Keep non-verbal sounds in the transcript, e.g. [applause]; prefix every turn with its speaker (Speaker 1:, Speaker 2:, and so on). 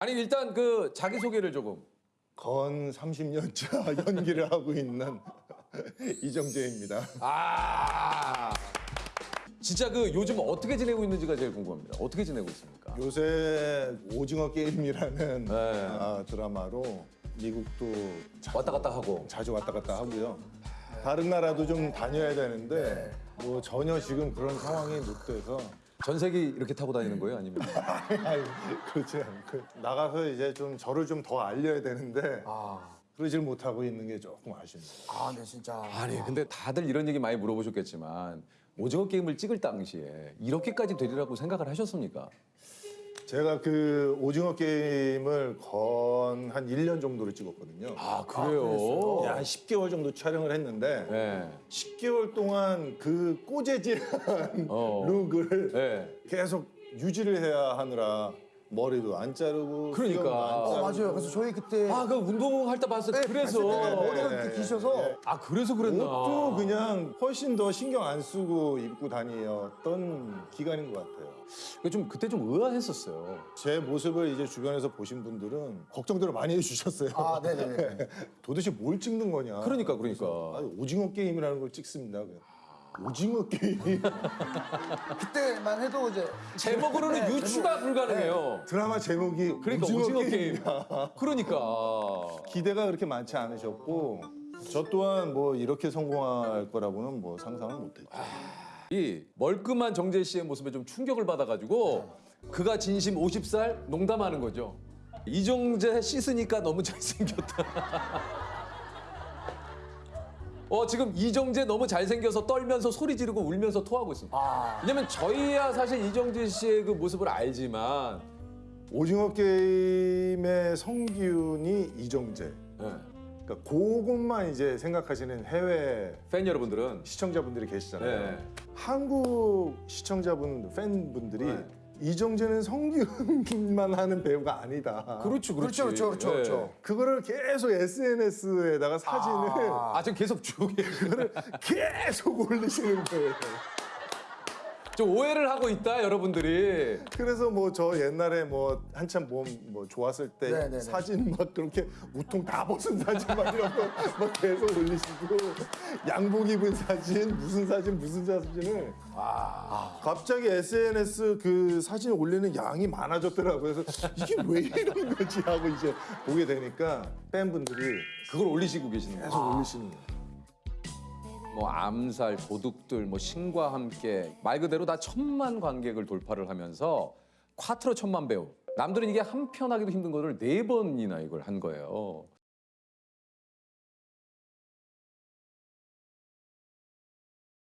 Speaker 1: 아니 일단 그 자기 소개를 조금.
Speaker 2: 건 30년차 [laughs] 연기를 하고 있는 [laughs] 이정재입니다.
Speaker 1: 아. 진짜 그 요즘 어떻게 지내고 있는지가 제일 궁금합니다. 어떻게 지내고 있습니까?
Speaker 2: 요새 오징어 게임이라는
Speaker 1: 네.
Speaker 2: 아, 드라마로 미국도 자,
Speaker 1: 왔다 갔다 하고.
Speaker 2: 자주 왔다 갔다 하고요. 다른 나라도 좀 다녀야 되는데 뭐 전혀 지금 그런 상황이 못 돼서
Speaker 1: 전세기 이렇게 타고 다니는 거예요? 아니면? [laughs]
Speaker 2: 아니, 그렇지 않고 나가서 이제 좀 저를 좀 더 알려야 되는데 그러질 못하고 있는 게 조금 아쉽네요.
Speaker 3: 아, 네, 진짜.
Speaker 1: 아니 근데 다들 이런 얘기 많이 물어보셨겠지만 오징어 게임을 찍을 당시에 이렇게까지 되리라고 생각을 하셨습니까?
Speaker 2: 제가 그 오징어 게임을 건 한 1년 정도를 찍었거든요.
Speaker 1: 아 그래요?
Speaker 2: 한 10개월 정도 촬영을 했는데
Speaker 1: 네.
Speaker 2: 10개월 동안 그 꼬재질한
Speaker 1: 어.
Speaker 2: 룩을
Speaker 1: 네.
Speaker 2: 계속 유지를 해야 하느라 머리도 안 자르고
Speaker 1: 그러니까.
Speaker 2: 수염도 안
Speaker 1: 어,
Speaker 2: 자르고
Speaker 3: 어, 맞아요. 그래서 저희 그때
Speaker 1: 아 그 운동할 때 봤을 때
Speaker 3: 네,
Speaker 1: 그래서
Speaker 3: 봤을 때 머리가
Speaker 2: 네,
Speaker 3: 이렇게
Speaker 2: 네,
Speaker 3: 기셔서
Speaker 2: 네.
Speaker 1: 아 그래서 그랬나?
Speaker 2: 옷도 그냥 훨씬 더 신경 안 쓰고 입고 다니었던 기간인 것 같아요.
Speaker 1: 그좀 그때 좀 의아했었어요.
Speaker 2: 제 모습을 이제 주변에서 보신 분들은 걱정들을 많이 해주셨어요.
Speaker 3: 아, 네네네. [laughs]
Speaker 2: 도대체 뭘 찍는 거냐.
Speaker 1: 그러니까 그러니까.
Speaker 2: 아니, 오징어 게임이라는 걸 찍습니다. 그냥. 오징어 게임. [laughs]
Speaker 3: 그때만 해도 이제
Speaker 1: 제목으로는
Speaker 3: 네,
Speaker 1: 유추가 불가능해요.
Speaker 2: 드라마 제목이
Speaker 1: 그러니까
Speaker 2: 오징어,
Speaker 1: 오징어, 게임. 그러니까
Speaker 2: 기대가 그렇게 많지 않으셨고 저 또한 뭐 이렇게 성공할 거라고는 뭐 상상을 못했죠.
Speaker 1: 이 멀끔한 정재 씨의 모습에 좀 충격을 받아가지고 그가 진심 50살 농담하는 거죠. 이정재 씻으니까 너무 잘생겼다. [laughs] 어 지금 이정재 너무 잘생겨서 떨면서 소리 지르고 울면서 토하고 있습니다.
Speaker 3: 아.
Speaker 1: 왜냐면 저희야 사실 이정재 씨의 그 모습을 알지만
Speaker 2: 오징어 게임의 성기훈이 이정재.
Speaker 1: 예,
Speaker 2: 그러니까 그것만 이제 생각하시는 해외
Speaker 1: 팬 여러분들은
Speaker 2: 시청자분들이 계시잖아요.
Speaker 1: 네.
Speaker 2: 한국 시청자분 팬분들이
Speaker 1: 네.
Speaker 2: 이정재는 성기훈만 하는 배우가 아니다.
Speaker 1: 그렇죠, 그렇죠,
Speaker 3: 그렇죠, 그렇죠, 그렇죠.
Speaker 2: 그거를 계속 SNS에다가 사진을
Speaker 1: 아 지금 계속 계시는
Speaker 2: 그거를 계속 올리시는 거예요.
Speaker 1: 좀 오해를 하고 있다 여러분들이.
Speaker 2: 그래서 뭐 저 옛날에 뭐 한참 몸 뭐 좋았을 때
Speaker 3: 네네네.
Speaker 2: 사진 막 그렇게 우통 다 벗은 사진 막 이런 거막 계속 올리시고 양복 입은 사진 무슨 사진 무슨 사진을 갑자기 SNS 그 사진 올리는 양이 많아졌더라고요. 그래서 이게 왜 이런 거지 하고 이제 보게 되니까 팬분들이
Speaker 1: 그걸 올리시고 계시는 거예요.
Speaker 2: 계속 올리시는 거예요.
Speaker 1: 뭐 암살, 도둑들, 뭐 신과 함께 말 그대로 다 천만 관객을 돌파를 하면서 콰트로 천만 배우. 남들은 이게 한 편 하기도 힘든 거를 네 번이나 이걸 한 거예요.